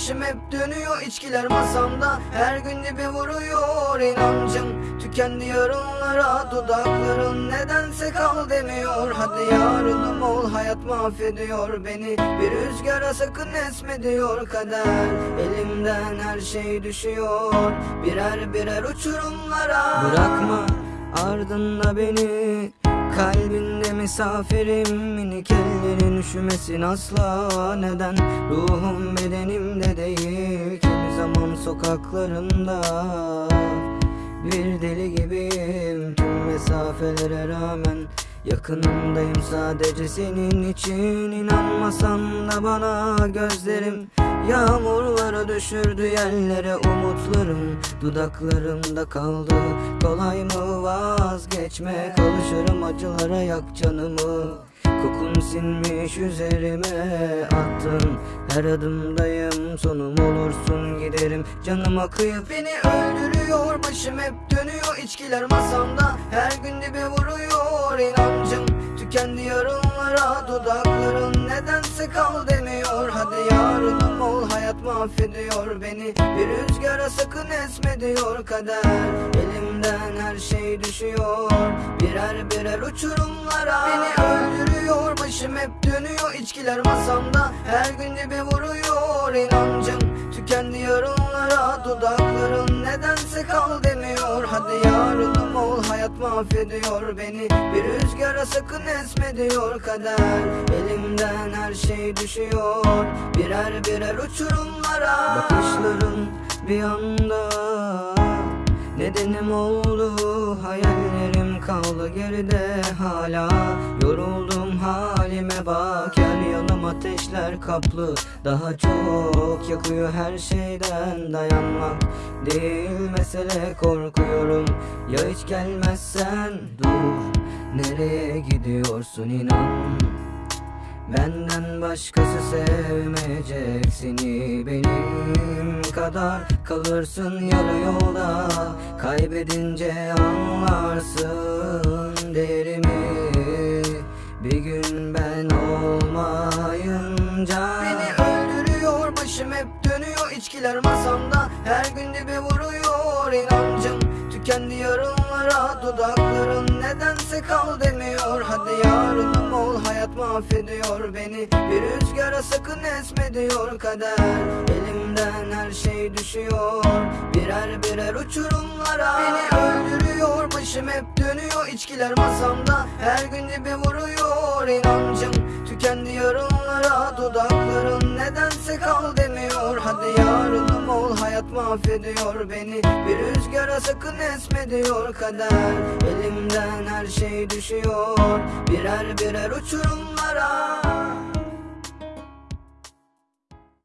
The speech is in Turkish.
başım hep dönüyor. İçkiler masamda Her gün dibe vuruyor. İnancım Tükendi yarınlara. Dudakların nedense kal demiyor. Hadi yarınım ol. Hayat mahvediyor beni. Bir rüzgara sakın esme diyor. Kader Elimden her şey düşüyor. Birer birer uçurumlara. Bırakma ardında beni. Kalbinde misafirim minik ellerin üşümesin asla. Neden? Ruhum bedenimde değil kimi zaman sokaklarında Bir deli gibiyim tüm mesafelere rağmen. Yakınındayım sadece senin için inanmasan da bana gözlerim Yağmurları düşürdü yerlere umutlarım. Dudaklarımda kaldı. Kolay mı vazgeçmek Alışırım acılara yak canımı. Kokun sinmiş üzerime attın Her adımdayım sonum olursun giderim. Canıma kıyıp beni öldürüyor. Başım hep dönüyor içkiler masamda. Her gün dibe vuruyor inancım. Tükendi yarınlara dudakların nedense kal demiyor Hadi yarınım mahvediyor beni. Bir rüzgara sakın esme diyor kader. Elimden her şey düşüyor. Birer birer uçurumlara Beni öldürüyor. Başım hep dönüyor içkiler masamda. Her gün dibe vuruyor. İnancım Tükendi yarınlara. Dudakların nedense kal demiyor. Hadi yarınım ol hayat mahvediyor beni. Bir rüzgara sakın esme diyor kader. Elimden her şey düşüyor. Birer birer uçurumlara Bakışların bir anda. Nedenim oldu hayallerim kaldı geride hala. Yoruldum halime bak. Her yanım ateşler kaplı. Daha çok yakıyor her şeyden dayanmak. Değil mesele korkuyorum. Ya hiç gelmezsen dur. Nereye gidiyorsun inan? Benden başkası sevmeyecek seni. Benim kadar Kalırsın yarı yolda kaybedince anlarsın dönüyor içkiler masamda. Her gün dibe vuruyor inancım. Tükendi yarınlara dudakların nedense kal demiyor. Hadi yarınım ol hayat mahvediyor beni. Bir rüzgara sakın esme diyor kader. Elimden her şey düşüyor. Birer birer uçurumlara Beni öldürüyor. Başım hep dönüyor içkiler masamda. Her gün dibe vuruyor inancım. Tükendi yarınlara dudakların nedense kal demiyor mahvediyor beni. Bir rüzgara sakın esme diyor kader. Elimden her şey düşüyor. Birer birer uçurumlara